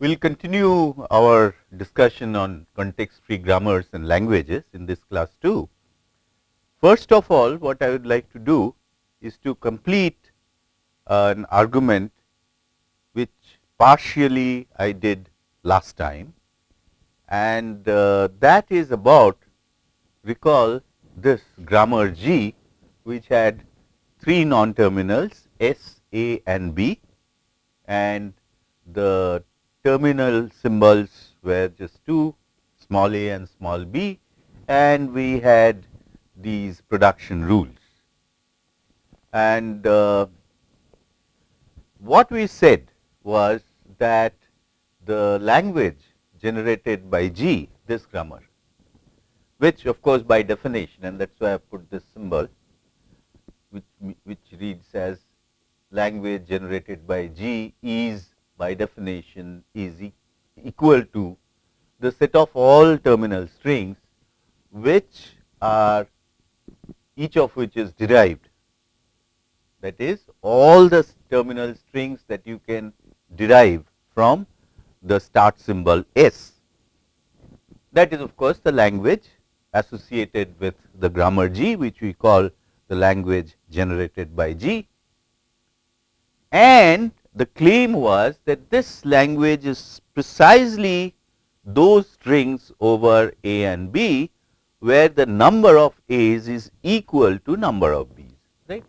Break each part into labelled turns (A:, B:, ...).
A: We will continue our discussion on context free grammars and languages in this class too. First of all, what I would like to do is to complete uh, an argument which partially I did last time and uh, that is about recall this grammar G which had three non terminals S, A and B and the terminal symbols were just two small a and small b and we had these production rules. And uh, what we said was that the language generated by G, this grammar, which of course by definition and that is why I have put this symbol, which, which reads as language generated by G is by definition is e equal to the set of all terminal strings which are each of which is derived that is all the terminal strings that you can derive from the start symbol S. That is of course, the language associated with the grammar G which we call the language generated by G and the claim was that this language is precisely those strings over A and B where the number of A's is equal to number of B's right.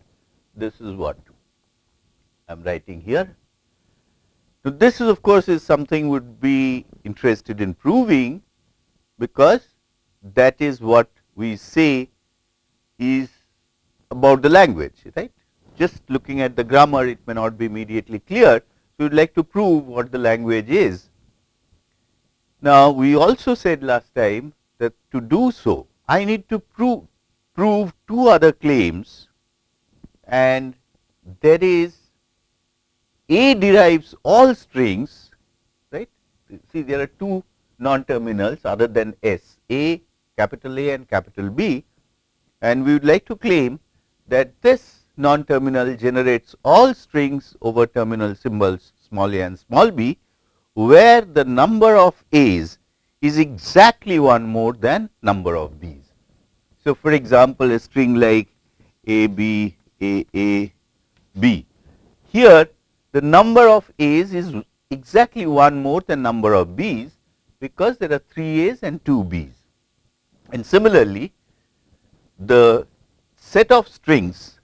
A: This is what I am writing here. So, this is of course, is something would be interested in proving because that is what we say is about the language right just looking at the grammar it may not be immediately clear. So, we would like to prove what the language is. Now, we also said last time that to do so I need to prove, prove two other claims and there is A derives all strings right. See there are two non terminals other than S A capital A and capital B and we would like to claim that this non-terminal generates all strings over terminal symbols small a and small b, where the number of a's is exactly one more than number of b's. So, for example, a string like a b a a b, here the number of a's is exactly one more than number of b's, because there are 3 a's and 2 b's. And similarly, the set of strings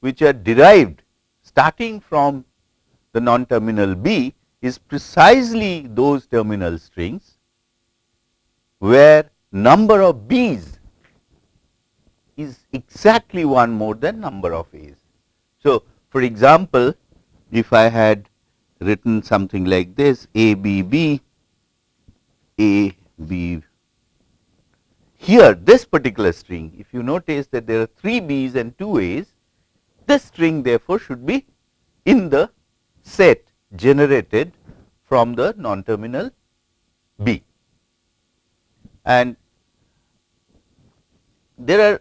A: which are derived starting from the non terminal B is precisely those terminal strings where number of B's is exactly one more than number of A's. So, for example, if I had written something like this A B B A B here this particular string if you notice that there are 3 B's and 2 A's this string therefore, should be in the set generated from the non terminal B. And there are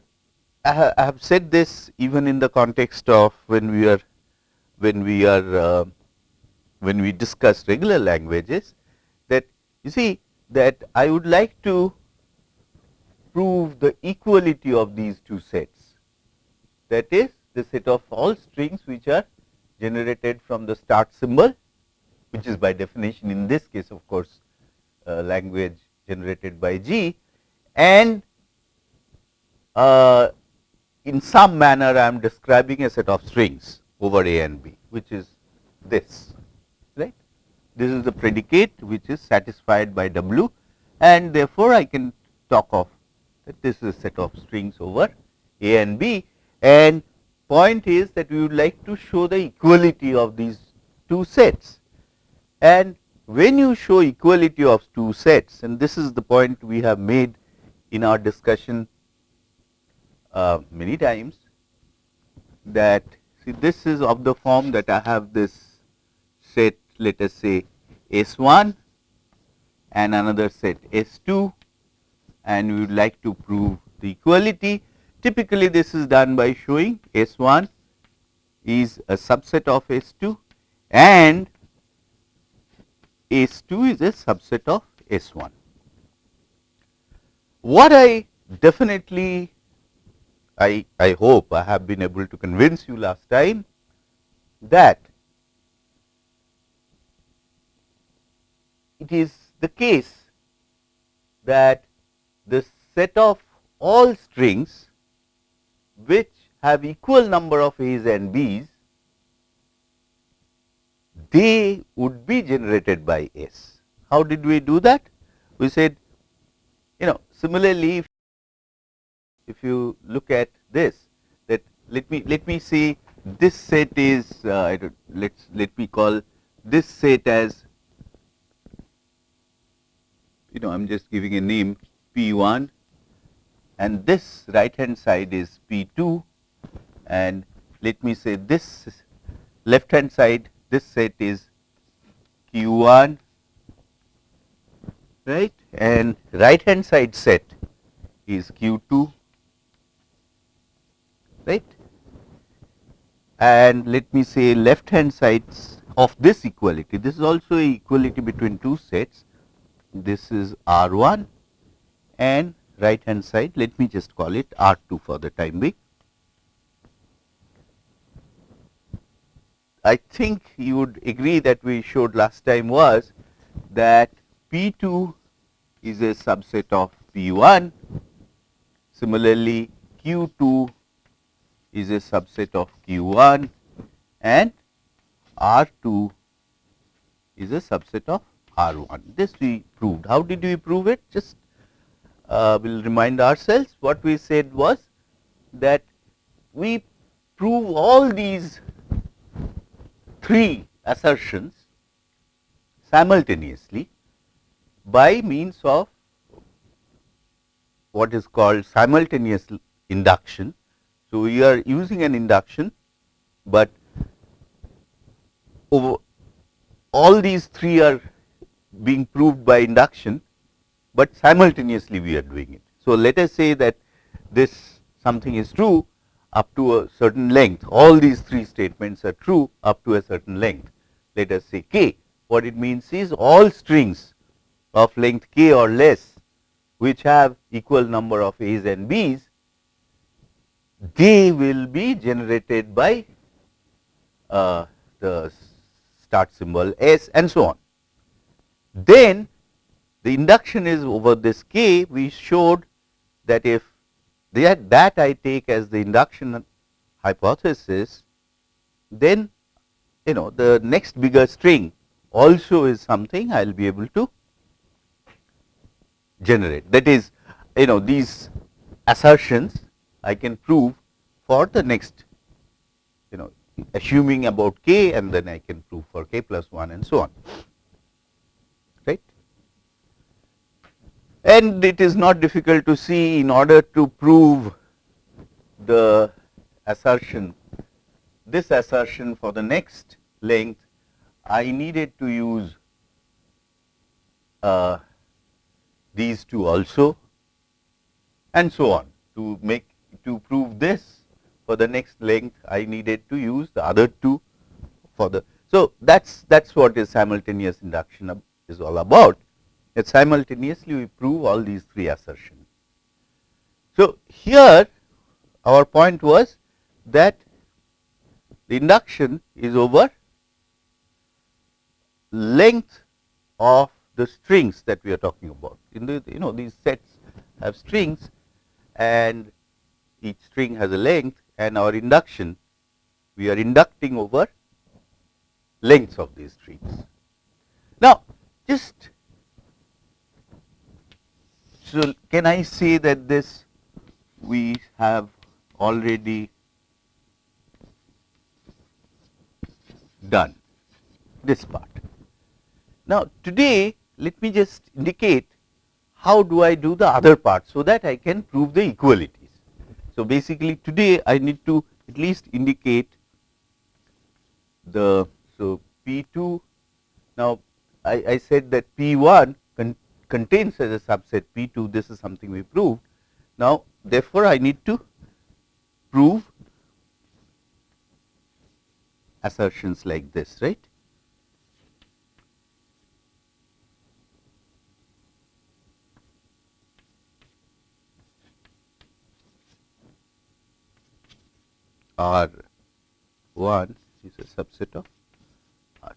A: I have said this even in the context of when we are when we are uh, when we discuss regular languages that you see that I would like to prove the equality of these two sets that is the set of all strings which are generated from the start symbol which is by definition in this case of course uh, language generated by G and uh, in some manner I am describing a set of strings over A and B which is this right. This is the predicate which is satisfied by W and therefore, I can talk of that this is a set of strings over A and B and point is that we would like to show the equality of these two sets. And when you show equality of two sets and this is the point we have made in our discussion uh, many times that see this is of the form that I have this set let us say S 1 and another set S 2 and we would like to prove the equality Typically, this is done by showing S 1 is a subset of S 2 and S2 is a subset of S1. What I definitely I, I hope I have been able to convince you last time that it is the case that the set of all strings which have equal number of A's and B's, they would be generated by S. How did we do that? We said, you know, similarly, if, if you look at this, that let me let me see this set is uh, let's let me call this set as you know I am just giving a name P1 and this right hand side is P2 and let me say this left hand side this set is Q1 right? And right hand side set is Q2 right? And let me say left hand sides of this equality. This is also equality between two sets. This is R1 and right hand side let me just call it R2 for the time being. I think you would agree that we showed last time was that P2 is a subset of P1. Similarly, Q2 is a subset of Q1 and R2 is a subset of R1. This we proved. How did we prove it? Just uh, we will remind ourselves what we said was that we prove all these three assertions simultaneously by means of what is called simultaneous induction. So, we are using an induction, but over all these three are being proved by induction, but simultaneously we are doing it. So, let us say that this something is true up to a certain length, all these three statements are true up to a certain length. Let us say k, what it means is all strings of length k or less which have equal number of a's and b's they will be generated by uh, the start symbol S and so on. Then the induction is over this k we showed that if that, that I take as the induction hypothesis then you know the next bigger string also is something I will be able to generate. That is you know these assertions I can prove for the next you know assuming about k and then I can prove for k plus 1 and so on right. And it is not difficult to see in order to prove the assertion this assertion for the next length I needed to use uh, these two also and so on to make to prove this for the next length I needed to use the other two for the. So, that is that is what is simultaneous induction is all about that simultaneously we prove all these three assertions. So, here our point was that the induction is over length of the strings that we are talking about. In the you know these sets have strings and each string has a length and our induction we are inducting over lengths of these strings. Now, just so can I say that this we have already done this part. Now, today let me just indicate how do I do the other part so that I can prove the equalities. So, basically today I need to at least indicate the so P2 now I, I said that P1 contains as a subset P 2 this is something we proved. Now, therefore, I need to prove assertions like this right. R 1 is a subset of R 2.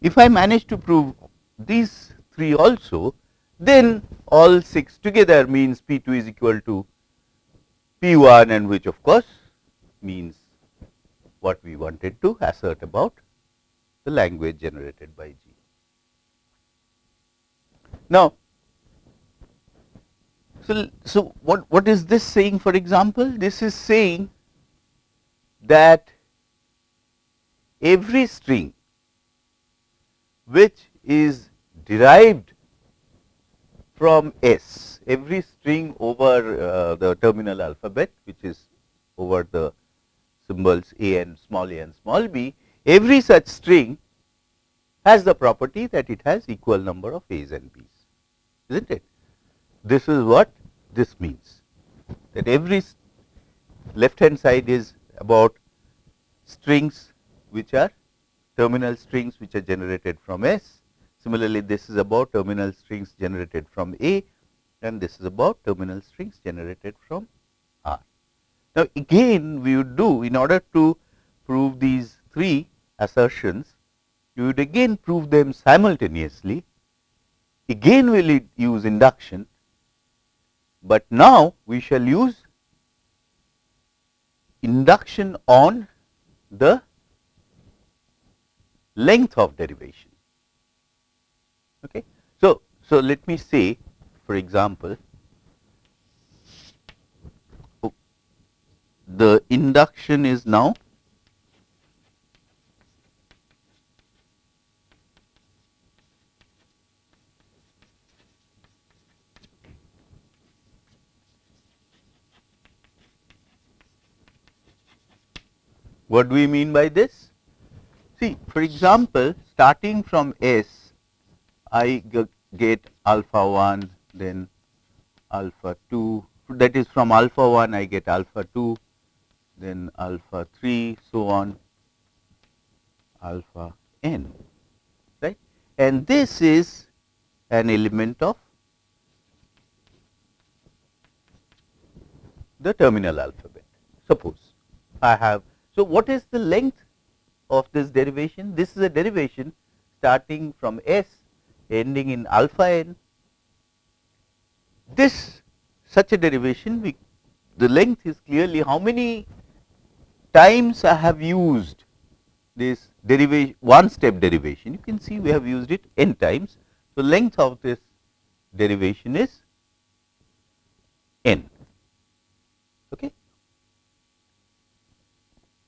A: If I manage to prove these 3 also, then all 6 together means P 2 is equal to P 1 and which of course means what we wanted to assert about the language generated by G. Now, so, so what, what is this saying for example? This is saying that every string which is derived from S, every string over uh, the terminal alphabet which is over the symbols a and small a and small b, every such string has the property that it has equal number of a's and b's, isn't it? This is what this means that every left hand side is about strings which are terminal strings which are generated from S. Similarly, this is about terminal strings generated from A and this is about terminal strings generated from R. Now, again we would do in order to prove these three assertions, you would again prove them simultaneously. Again, we will use induction, but now we shall use induction on the length of derivation. Okay. So, so let me say for example, oh, the induction is now What do we mean by this? See, for example, starting from S, I get alpha 1, then alpha 2, that is from alpha 1 I get alpha 2, then alpha 3, so on, alpha n, right. And this is an element of the terminal alphabet. Suppose I have so, what is the length of this derivation? This is a derivation starting from S ending in alpha n. This such a derivation we, the length is clearly how many times I have used this derivation one step derivation you can see we have used it n times. So, length of this derivation is n. Okay.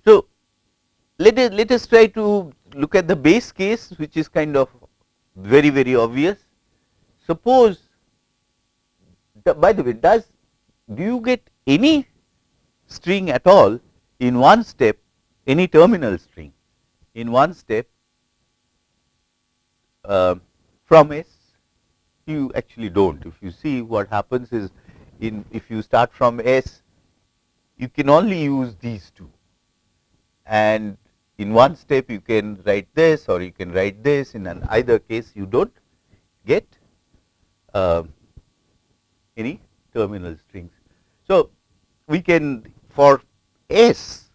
A: So, let us let us try to look at the base case which is kind of very very obvious. Suppose by the way does do you get any string at all in one step any terminal string in one step uh, from S you actually do not. If you see what happens is in if you start from S you can only use these two and in one step you can write this or you can write this in an either case you do not get uh, any terminal strings. So, we can for S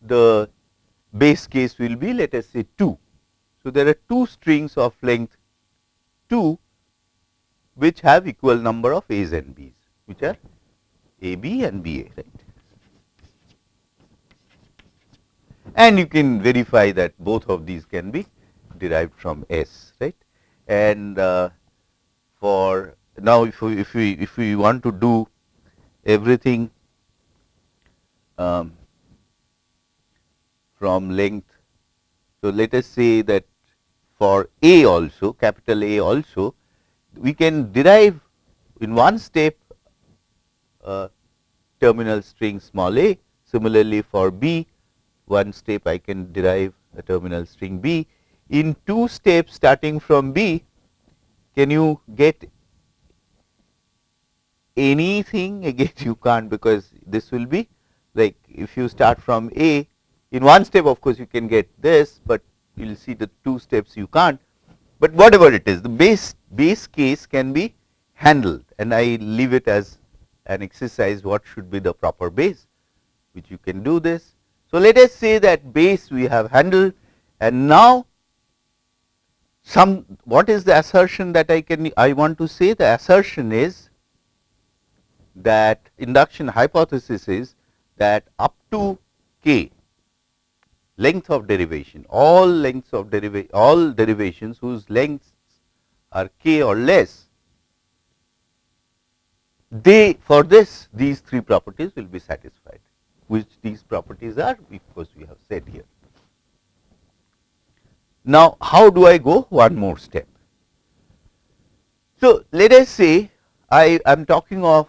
A: the base case will be let us say 2. So, there are two strings of length 2 which have equal number of A's and B's which are AB and BA right. And you can verify that both of these can be derived from S right. And uh, for now if we if we if we want to do everything um, from length. So, let us say that for A also capital A also we can derive in one step uh, terminal string small a. Similarly, for B one step I can derive a terminal string B. In two steps starting from B, can you get anything again you can't because this will be like if you start from A in one step of course you can get this, but you will see the two steps you can't, but whatever it is the base base case can be handled and I leave it as an exercise what should be the proper base. which you can do this. So, let us say that base we have handled and now some what is the assertion that I can I want to say? The assertion is that induction hypothesis is that up to k length of derivation all lengths of derivation all derivations whose lengths are k or less they for this these three properties will be satisfied which these properties are because we have said here. Now, how do I go one more step? So, let us say I am talking of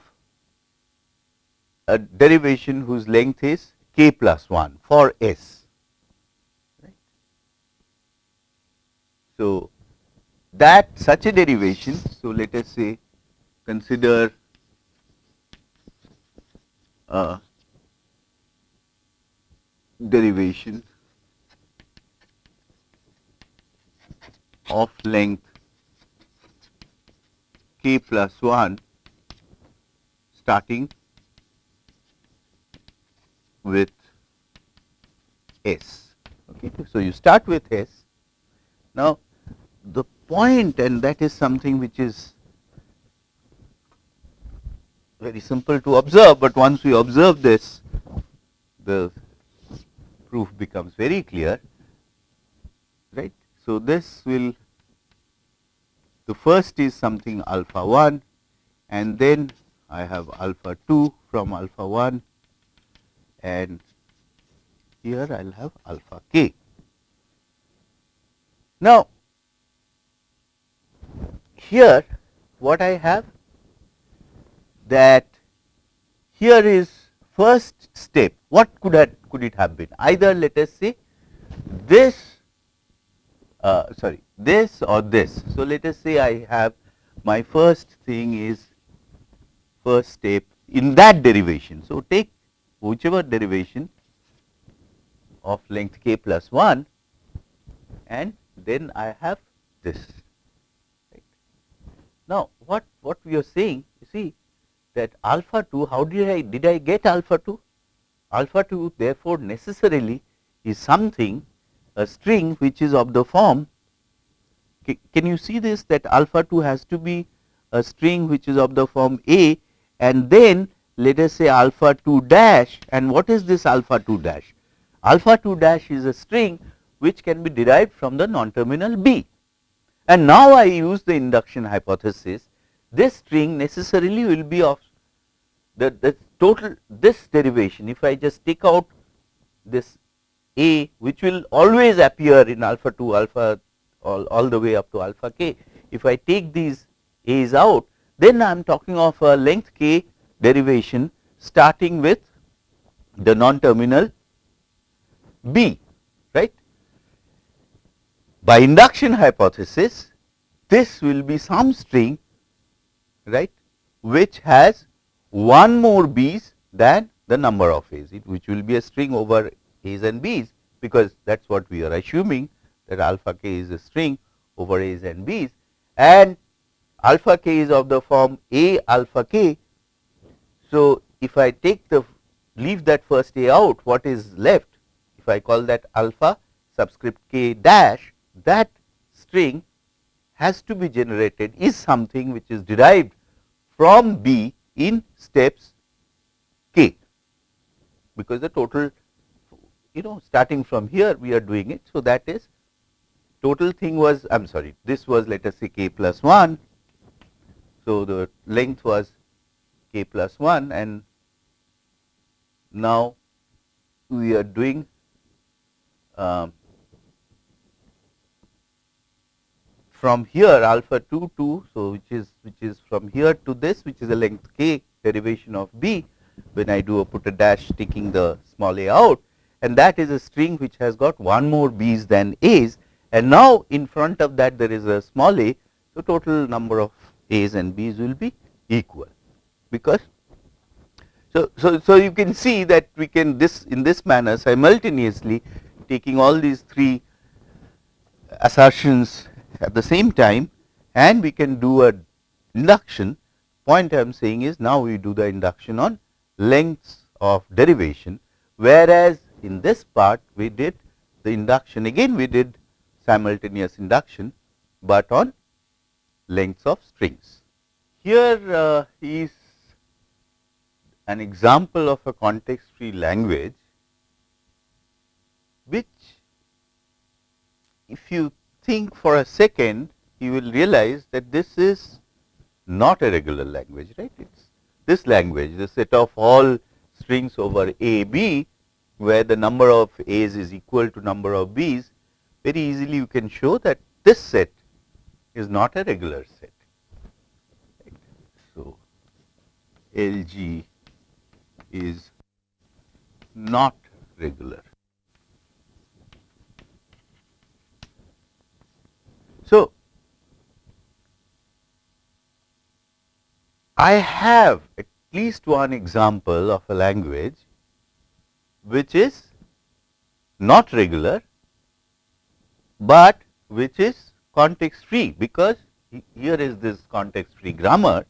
A: a derivation whose length is k plus 1 for s. So, that such a derivation, so let us say consider a derivation of length k plus 1 starting with S. Okay. So, you start with S. Now, the point and that is something which is very simple to observe, but once we observe this, the proof becomes very clear, right. So, this will the first is something alpha 1 and then I have alpha 2 from alpha 1 and here I will have alpha k. Now, here what I have that here is first step what could could it have been either let us say this uh, sorry this or this. So, let us say I have my first thing is first step in that derivation. So, take whichever derivation of length k plus 1 and then I have this. Right. Now, what, what we are saying you see that alpha 2 how did I did I get alpha 2? Alpha 2 therefore, necessarily is something a string which is of the form can you see this that alpha 2 has to be a string which is of the form A and then let us say alpha 2 dash and what is this alpha 2 dash? Alpha 2 dash is a string which can be derived from the non-terminal B. And now I use the induction hypothesis, this string necessarily will be of the, the total this derivation if I just take out this A which will always appear in alpha 2 alpha all, all the way up to alpha k. If I take these A's out then I am talking of a length k derivation starting with the non-terminal B, right. By induction hypothesis, this will be some string, right, which has one more B's than the number of A's, which will be a string over A's and B's, because that is what we are assuming that alpha k is a string over A's and B's. And alpha k is of the form A alpha k. So, if I take the leave that first a out what is left? If I call that alpha subscript k dash that string has to be generated is something which is derived from B in steps k because the total you know starting from here we are doing it. So, that is total thing was I am sorry this was let us say k plus 1. So, the length was k plus 1 and now we are doing um, from here alpha 2 2 so which is which is from here to this which is a length k derivation of b when I do a put a dash taking the small a out and that is a string which has got one more b's than a's and now in front of that there is a small a so total number of a's and b's will be equal because so, so, so you can see that we can this in this manner simultaneously taking all these three assertions at the same time and we can do a induction point I am saying is now we do the induction on lengths of derivation whereas in this part we did the induction again we did simultaneous induction, but on lengths of strings. Here uh, is an example of a context free language which if you think for a second you will realize that this is not a regular language right it is this language the set of all strings over a b where the number of a's is equal to number of b's very easily you can show that this set is not a regular set. So, LG is not regular. So, I have at least one example of a language which is not regular, but which is context free because here is this context free grammar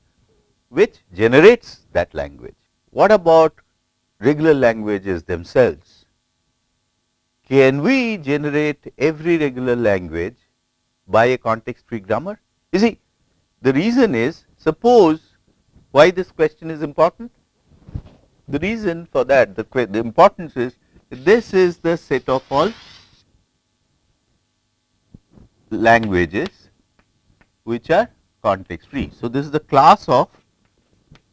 A: which generates that language. What about regular languages themselves? Can we generate every regular language by a context free grammar? You see, the reason is suppose why this question is important? The reason for that, the, the importance is this is the set of all languages which are context free. So, this is the class of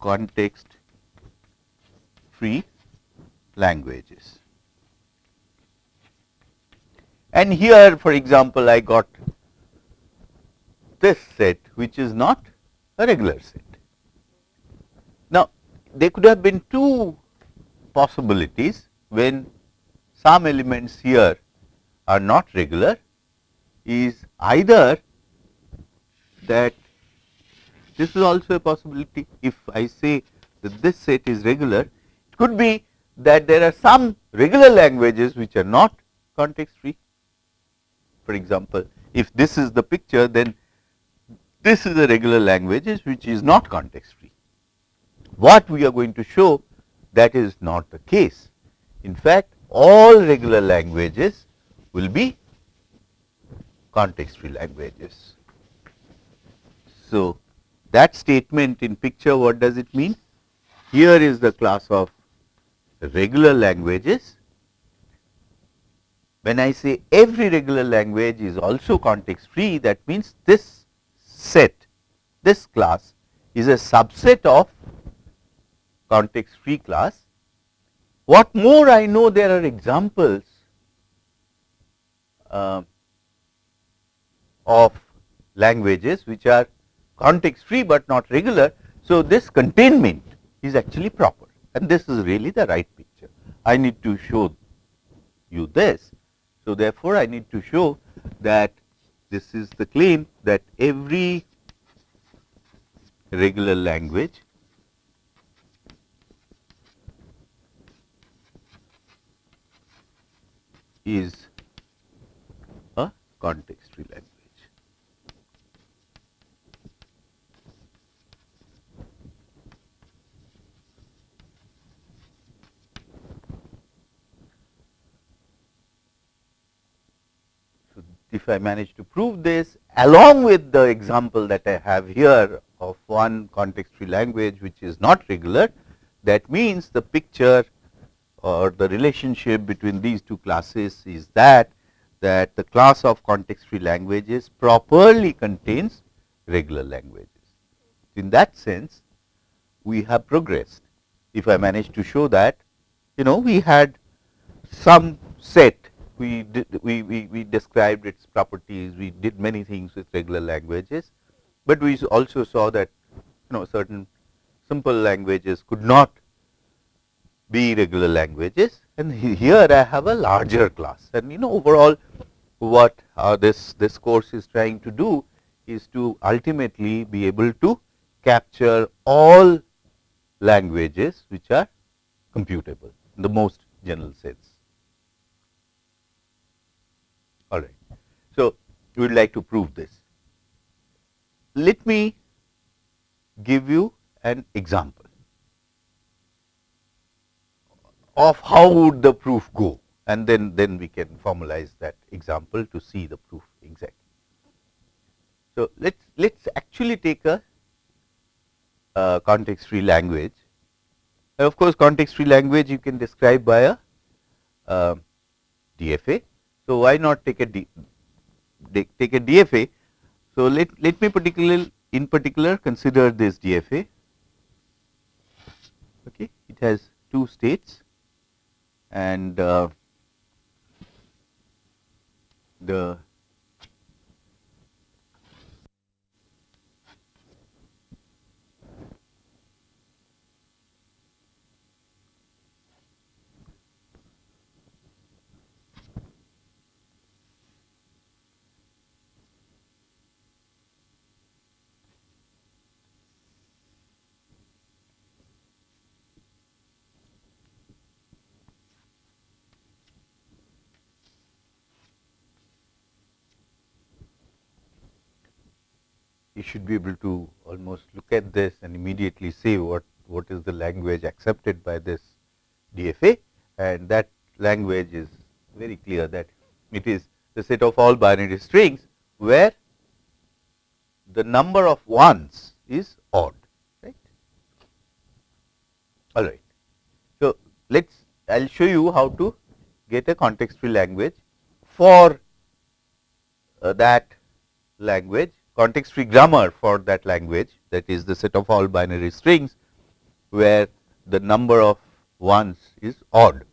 A: context free languages. And here for example, I got this set which is not a regular set. Now, there could have been two possibilities when some elements here are not regular is either that this is also a possibility if I say that this set is regular it could be that there are some regular languages which are not context free. For example, if this is the picture then this is a regular languages which is not context free. What we are going to show that is not the case. In fact, all regular languages will be context free languages. So, that statement in picture what does it mean? Here is the class of regular languages. When I say every regular language is also context free that means this set this class is a subset of context free class. What more I know there are examples uh, of languages which are context free, but not regular. So, this containment is actually proper and this is really the right picture. I need to show you this. So, therefore, I need to show that this is the claim that every regular language is a context free language. If I manage to prove this along with the example that I have here of one context free language which is not regular, that means the picture or the relationship between these two classes is that that the class of context free languages properly contains regular languages. In that sense, we have progressed. If I manage to show that, you know, we had some set we did we, we, we described its properties, we did many things with regular languages, but we also saw that you know certain simple languages could not be regular languages and here I have a larger class and you know overall what uh, this this course is trying to do is to ultimately be able to capture all languages which are computable in the most general sense. All right. So, we would like to prove this. Let me give you an example of how would the proof go and then, then we can formalize that example to see the proof exactly. So, let us let us actually take a context free language. And of course, context free language you can describe by a uh, DFA. So, why not take a D, take a DFA. So, let, let me particular in particular consider this DFA. Okay. It has two states and uh, the you should be able to almost look at this and immediately say what, what is the language accepted by this DFA and that language is very clear that it is the set of all binary strings where the number of ones is odd right. All right. So, let us I will show you how to get a context free language for uh, that language context free grammar for that language that is the set of all binary strings where the number of ones is odd.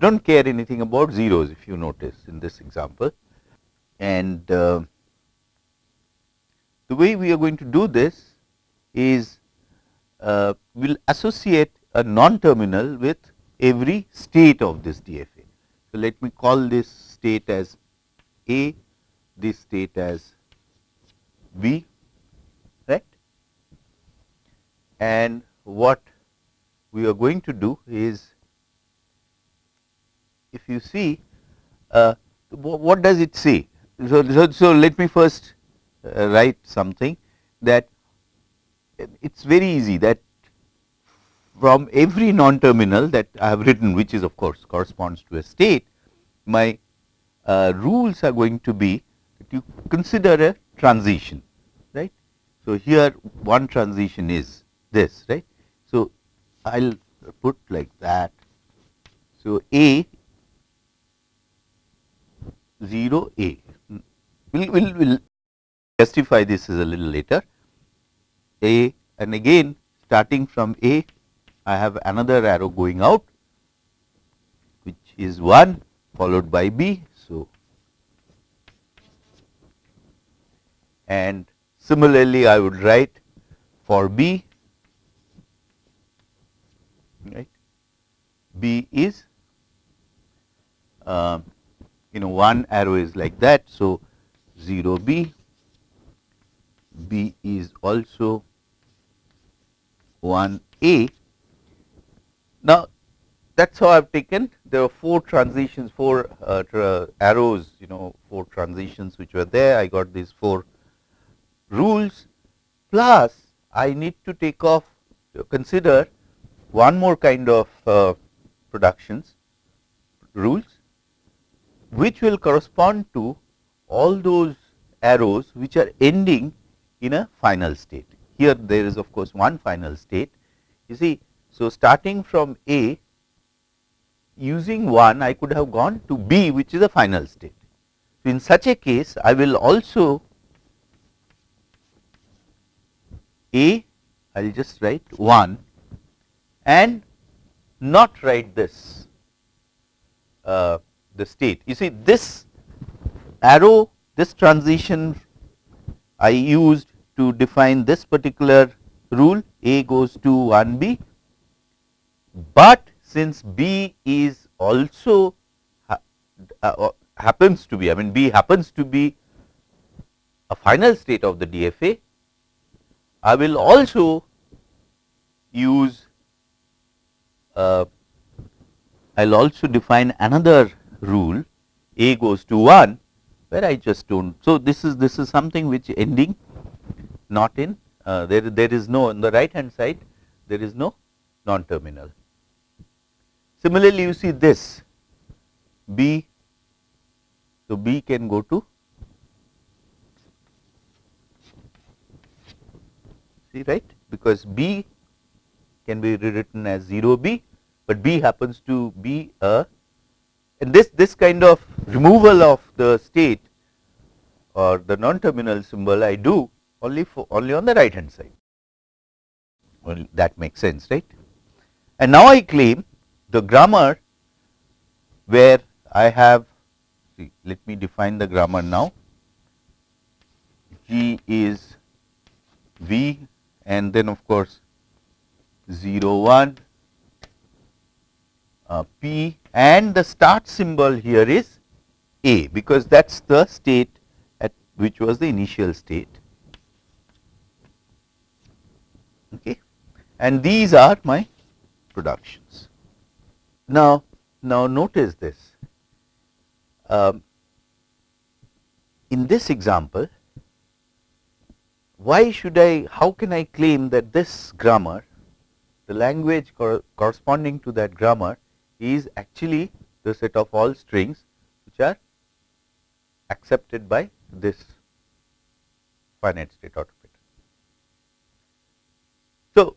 A: Do not care anything about zeros if you notice in this example. And uh, the way we are going to do this is uh, we will associate a non-terminal with every state of this DFA. So, let me call this state as A, this state as B right and what we are going to do is if you see uh, what does it say. So, so, so let me first uh, write something that it is very easy that from every non-terminal that I have written which is of course corresponds to a state my uh, rules are going to be that you consider a transition. So, here one transition is this right. So, I will put like that. So, A 0 A we will we'll, we'll justify this is a little later A and again starting from A I have another arrow going out which is 1 followed by B. So, and similarly I would write for B right B is uh, you know one arrow is like that. So, 0 B B is also 1 A. Now, that is how I have taken there are 4 transitions 4 uh, arrows you know 4 transitions which were there I got these 4 rules plus I need to take off consider one more kind of uh, productions rules which will correspond to all those arrows which are ending in a final state. Here there is of course one final state you see. So, starting from A using 1 I could have gone to B which is a final state. So, in such a case I will also A I will just write 1 and not write this uh, the state. You see this arrow this transition I used to define this particular rule A goes to 1 B, but since B is also ha uh, happens to be I mean B happens to be a final state of the DFA I will also use uh, I will also define another rule a goes to 1 where I just do not. So, this is this is something which ending not in uh, there there is no on the right hand side there is no non terminal. Similarly, you see this B, so B can go to see right? Because B can be rewritten as 0 B, but B happens to be a and this this kind of removal of the state or the non terminal symbol I do only for only on the right hand side. Well that makes sense right? And now I claim the grammar where I have see let me define the grammar now. G is V and then of course 0 1 uh, P and the start symbol here is A because that is the state at which was the initial state. Okay? And these are my productions. Now, now notice this. Um, in this example why should I how can I claim that this grammar the language cor corresponding to that grammar is actually the set of all strings which are accepted by this finite state automata. So,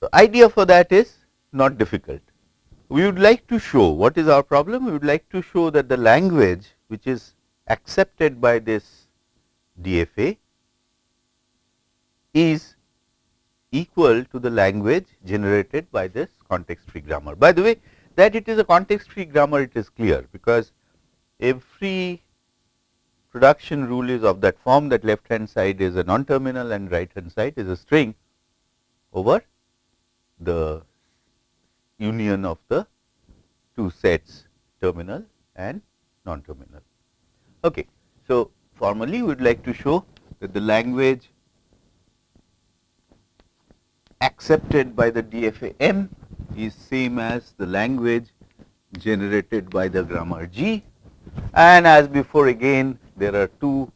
A: the idea for that is not difficult. We would like to show what is our problem? We would like to show that the language which is accepted by this DFA is equal to the language generated by this context free grammar. By the way, that it is a context free grammar it is clear because every production rule is of that form that left hand side is a non terminal and right hand side is a string over the union of the two sets terminal and non terminal. Okay. So, formally we would like to show that the language accepted by the DFA M is same as the language generated by the grammar G and as before again there are two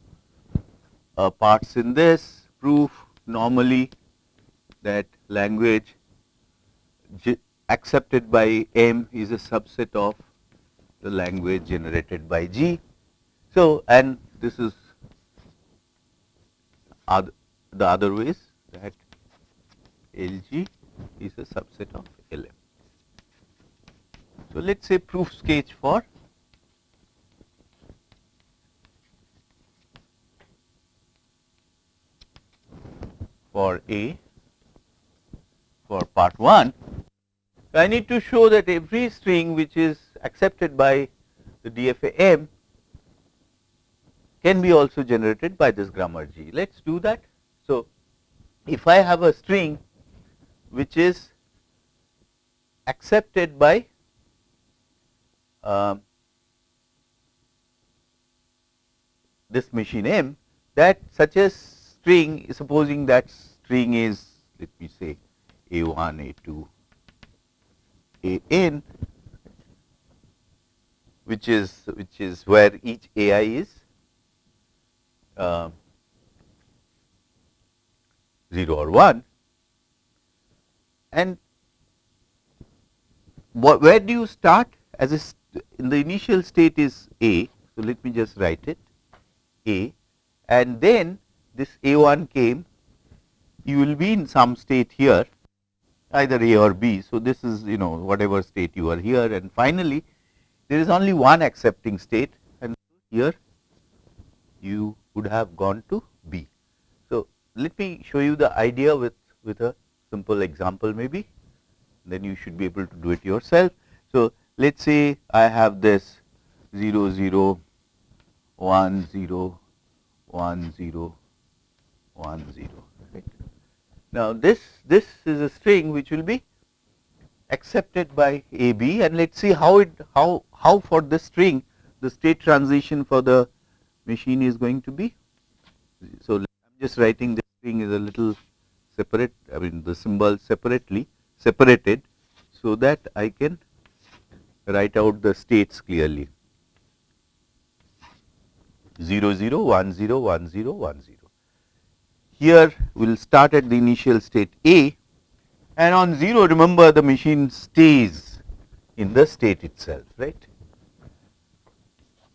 A: uh, parts in this proof normally that language accepted by M is a subset of the language generated by G. So, and this is the other ways that LG is a subset of LM. So, let us say proof sketch for for A for part 1. I need to show that every string which is accepted by the DFA M can be also generated by this grammar G. Let us do that. So, if I have a string which is accepted by uh, this machine M that such a string supposing that string is let me say a1 a2 an which is which is where each ai is uh, 0 or 1 and where do you start as a in the initial state is A. So, let me just write it A and then this A1 came you will be in some state here either A or B. So, this is you know whatever state you are here and finally, there is only one accepting state and here you would have gone to B. So, let me show you the idea with, with a simple example maybe then you should be able to do it yourself. So, let us say I have this 0 0 1 0 1 0 1 0 right. Now, this this is a string which will be accepted by A B and let us see how it how how for this string the state transition for the machine is going to be. So, I am just writing this string is a little separate I mean the symbol separately separated so that I can write out the states clearly 0 0 1 0 1 0 1 0. Here we will start at the initial state A and on 0 remember the machine stays in the state itself, right.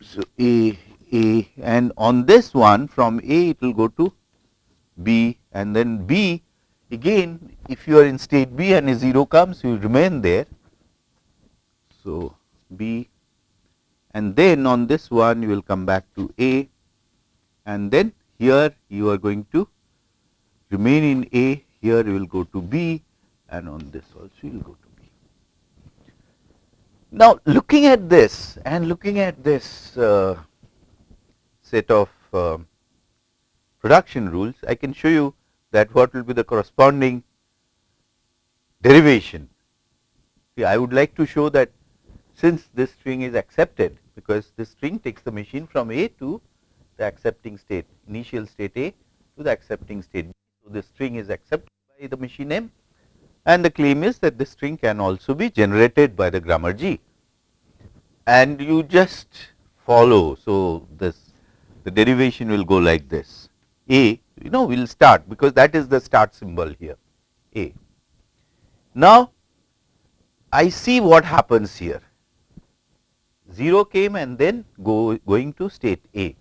A: So, A, A and on this one from A it will go to B and then B again if you are in state B and a 0 comes you remain there. So, B and then on this one you will come back to A and then here you are going to remain in A, here you will go to B and on this also you will go to B. Now, looking at this and looking at this uh, set of uh, production rules, I can show you that what will be the corresponding derivation. See, I would like to show that since this string is accepted because this string takes the machine from A to the accepting state, initial state A to the accepting state B. So, the string is accepted by the machine M and the claim is that this string can also be generated by the grammar G and you just follow. So, this the derivation will go like this A you know we will start because that is the start symbol here A. Now, I see what happens here 0 came and then go going to state A.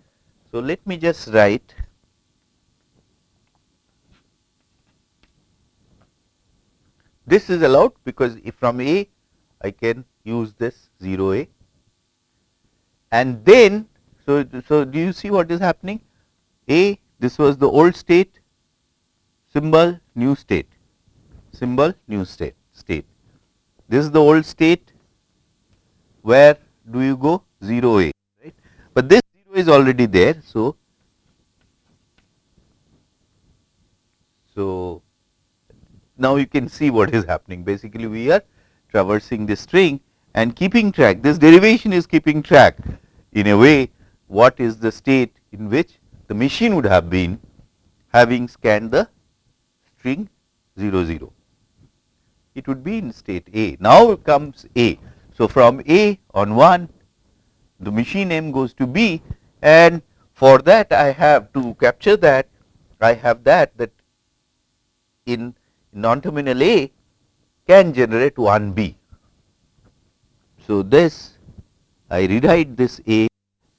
A: So, let me just write this is allowed because if from A I can use this 0 A and then so, so do you see what is happening A this was the old state symbol new state symbol new state state. This is the old state where do you go? 0 A right? But this 0 is already there. So, so now you can see what is happening. Basically we are traversing the string and keeping track. This derivation is keeping track in a way what is the state in which the machine would have been having scanned the string 0 0 it would be in state A. Now comes A. So from A on 1 the machine M goes to B and for that I have to capture that. I have that that in non-terminal A can generate 1 B. So, this I rewrite this A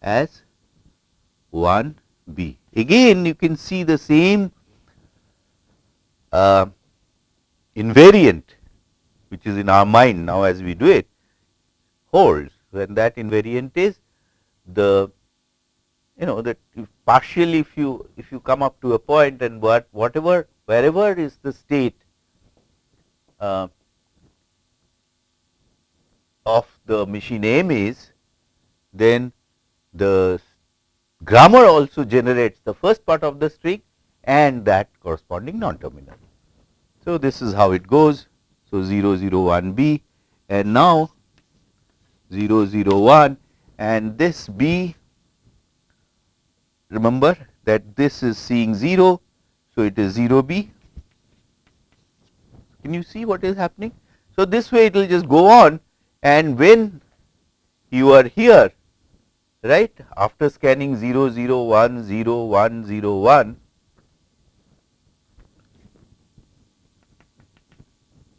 A: as 1 B. Again you can see the same uh, invariant which is in our mind now as we do it holds when that invariant is the you know that partially if you if you come up to a point and what whatever wherever is the state uh, of the machine M is then the grammar also generates the first part of the string and that corresponding non-terminal. So, this is how it goes. So, 0 0 1 B and now 0 0 1 and this B remember that this is seeing 0. So, it is 0 b. Can you see what is happening? So, this way it will just go on and when you are here right? After scanning 0 0 1 0 1 0 1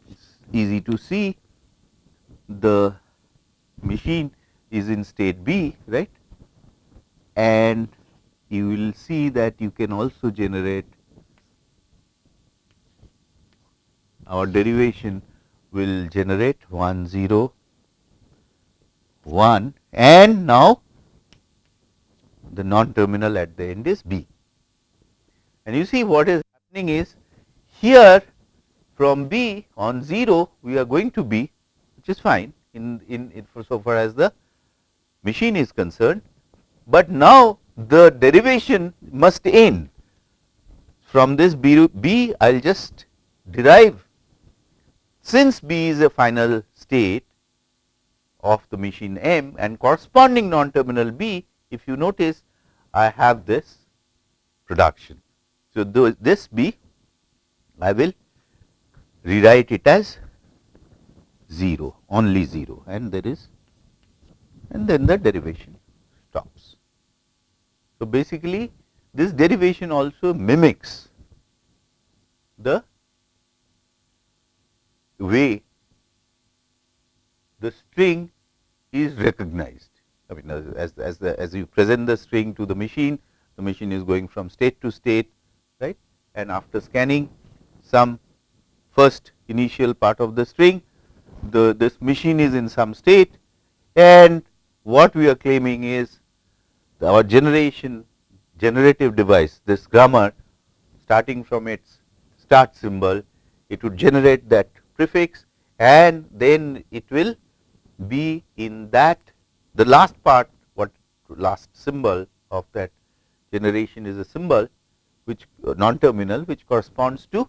A: it's easy to see the machine is in state B right? And you will see that you can also generate our derivation will generate 1 0 1 and now the non terminal at the end is B. And you see what is happening is here from B on 0 we are going to B which is fine in, in, in for so far as the machine is concerned, but now the derivation must end. From this B, B I will just derive. Since B is a final state of the machine M and corresponding non-terminal B, if you notice I have this production. So, this B I will rewrite it as 0 only 0 and there is and then the derivation stops. So, basically this derivation also mimics the way the string is recognized. I mean as, as, the, as you present the string to the machine, the machine is going from state to state right? And after scanning some first initial part of the string, the this machine is in some state. And what we are claiming is our generation generative device this grammar starting from its start symbol it would generate that prefix and then it will be in that the last part what last symbol of that generation is a symbol which uh, non terminal which corresponds to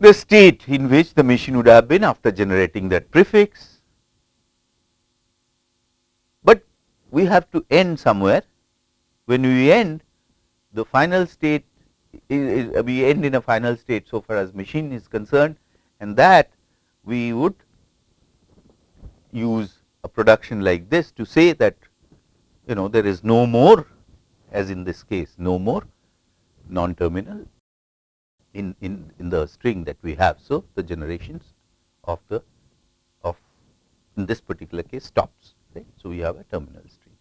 A: the state in which the machine would have been after generating that prefix. But we have to end somewhere when we end the final state is, is, we end in a final state so far as machine is concerned and that we would use a production like this to say that you know there is no more as in this case no more non terminal in, in, in the string that we have. So, the generations of the of in this particular case stops right. So, we have a terminal string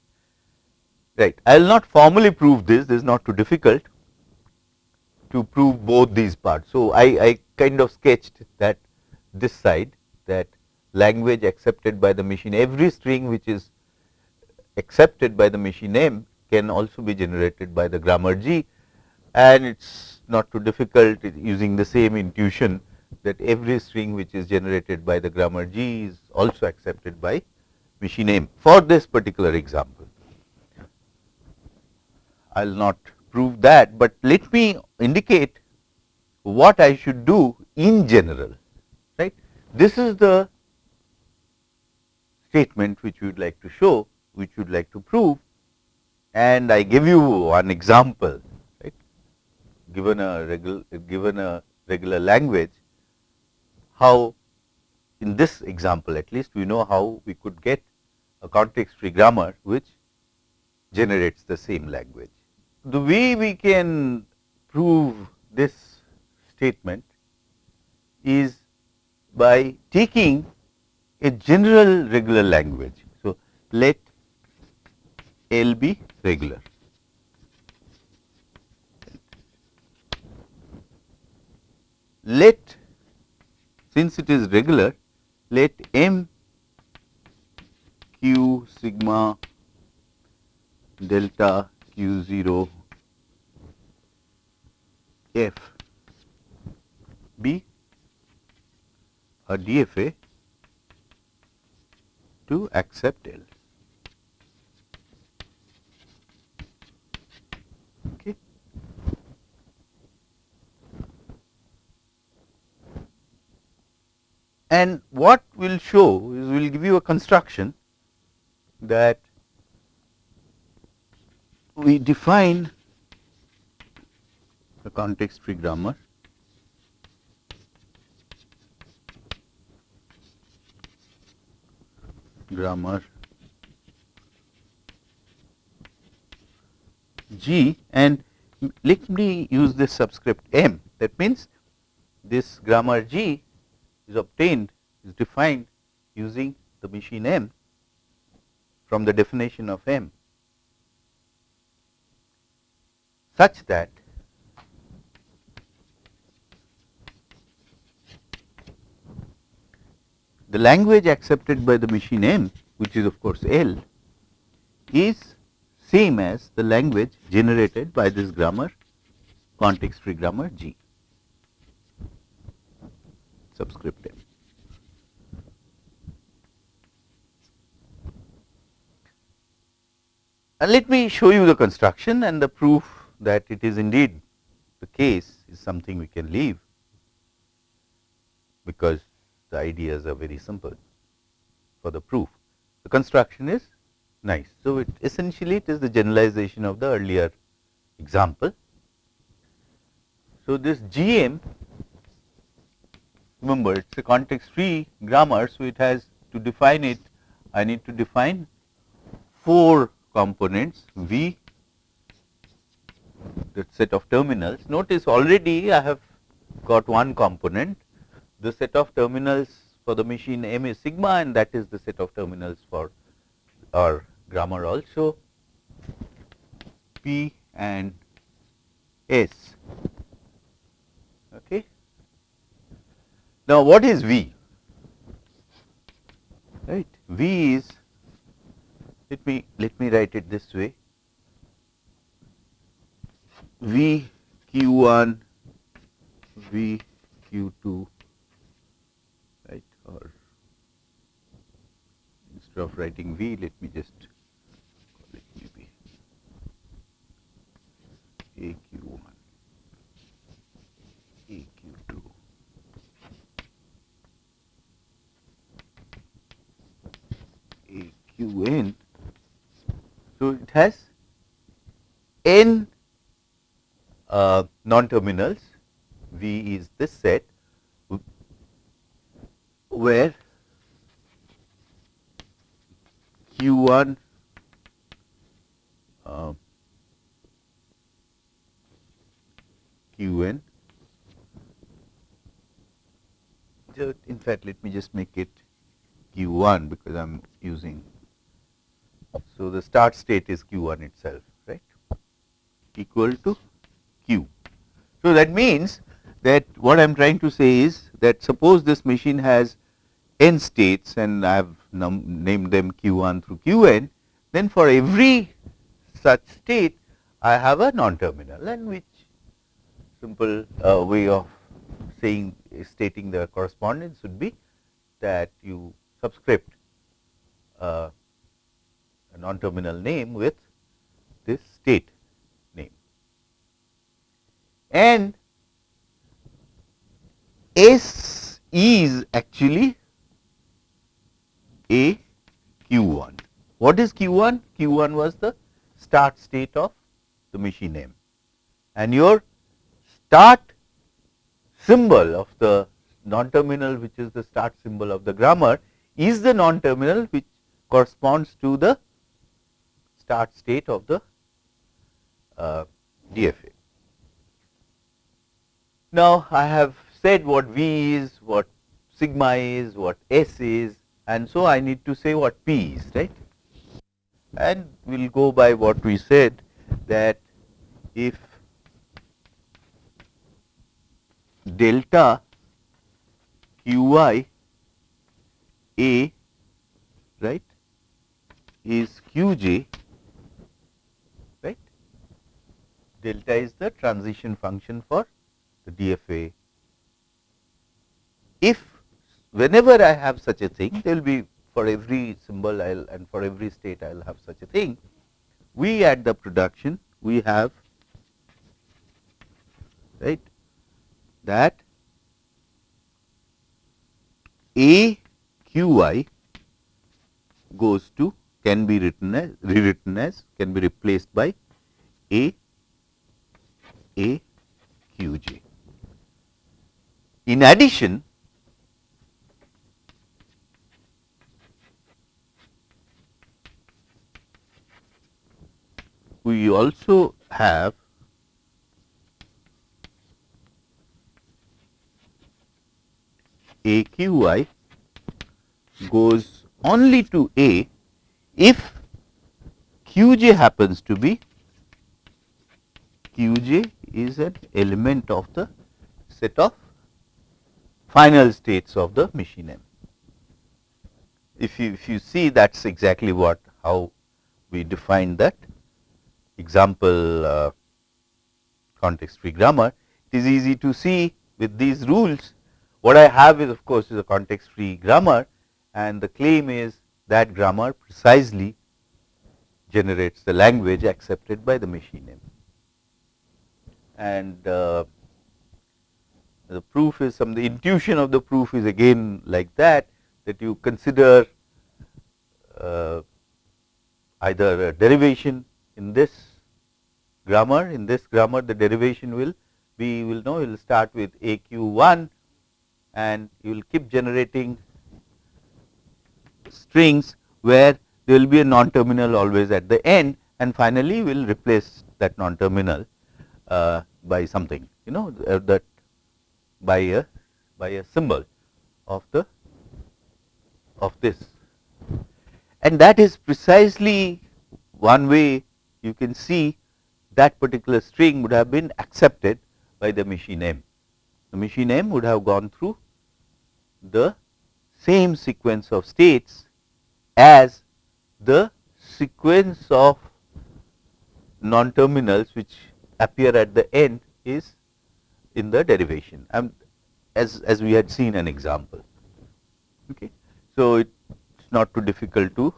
A: right. I will not formally prove this this is not too difficult to prove both these parts. So, I, I kind of sketched that this side that language accepted by the machine every string which is accepted by the machine M can also be generated by the grammar G and it is not too difficult using the same intuition that every string which is generated by the grammar G is also accepted by machine M for this particular example. I will not prove that, but let me indicate what I should do in general right. This is the statement which we would like to show which we would like to prove and I give you one example given a regular given a regular language how in this example at least we know how we could get a context free grammar which generates the same language. The way we can prove this statement is by taking a general regular language. So, let L be regular let since it is regular let m q sigma delta q 0 f be a DFA to accept L. And what we will show is we will give you a construction that we define the context free grammar grammar. G and let me use this subscript M. That means this grammar G is obtained is defined using the machine M from the definition of M. Such that the language accepted by the machine M which is of course L is same as the language generated by this grammar context free grammar G subscript m. And let me show you the construction and the proof that it is indeed the case is something we can leave because the ideas are very simple for the proof. The construction is nice. So, it essentially it is the generalization of the earlier example. So, this GM remember it is a context free grammar. So, it has to define it I need to define 4 components V that set of terminals. Notice already I have got one component the set of terminals for the machine m is sigma and that is the set of terminals for our grammar also p and s. Okay. Now, what is v? Right. V is let me let me write it this way V q1 V q2 right or instead of writing V let me just call it maybe aq1 aq2 aqn so it has n uh, non-terminals, V is this set where Q1 uh, Qn. So, in fact, let me just make it Q1 because I am using. So, the start state is Q1 itself, right, equal to q. So, that means that what I am trying to say is that suppose this machine has n states and I have named them q1 through qn, then for every such state I have a non-terminal and which simple uh, way of saying stating the correspondence would be that you subscript uh, a non-terminal name with this state name. and S is actually a Q1. What is Q1? Q1 was the start state of the machine M and your start symbol of the non-terminal which is the start symbol of the grammar is the non-terminal which corresponds to the start state of the uh, DFA. Now, I have said what V is, what sigma is, what S is and so I need to say what P is right and we will go by what we said that if delta qi a right is qj right delta is the transition function for the DFA. If whenever I have such a thing, there will be for every symbol I'll and for every state I'll have such a thing. We at the production we have right that a q i goes to can be written as rewritten as can be replaced by a a q j. In addition, we also have AQI goes only to A if QJ happens to be QJ is an element of the set of final states of the machine M. If you, if you see that is exactly what how we define that example uh, context free grammar. It is easy to see with these rules what I have is of course is a context free grammar and the claim is that grammar precisely generates the language accepted by the machine. And uh, the proof is some the intuition of the proof is again like that that you consider uh, either a derivation in this grammar in this grammar the derivation will be will know you will start with aq1 and you will keep generating strings where there will be a non terminal always at the end and finally we will replace that non terminal uh, by something you know uh, that by a by a symbol of the of this. And that is precisely one way you can see that particular string would have been accepted by the machine M. The machine M would have gone through the same sequence of states as the sequence of non-terminals which appear at the end is in the derivation um, as, as we had seen an example. Okay. So, it is not too difficult to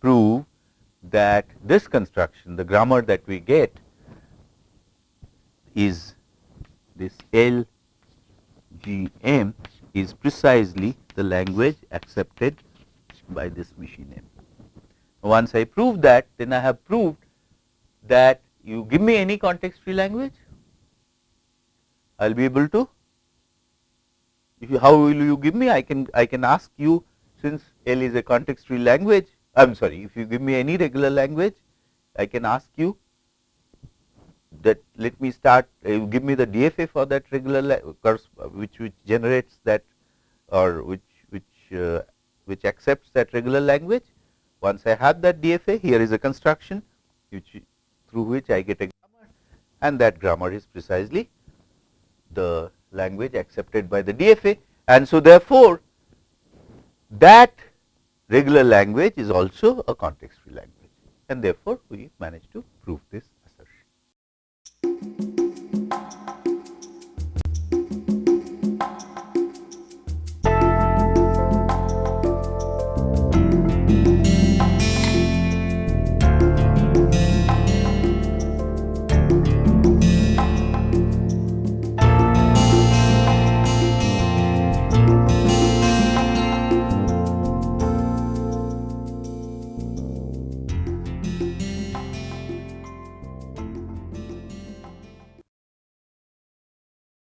A: prove that this construction the grammar that we get is this L G M is precisely the language accepted by this machine M. Once I prove that then I have proved that you give me any context free language I will be able to you, how will you give me I can I can ask you since L is a context free language I am sorry if you give me any regular language I can ask you that let me start uh, give me the DFA for that regular course which which generates that or which which uh, which accepts that regular language. Once I have that DFA here is a construction which through which I get a grammar and that grammar is precisely the language accepted by the DFA and so therefore that regular language is also a context free language and therefore we managed to prove this assertion.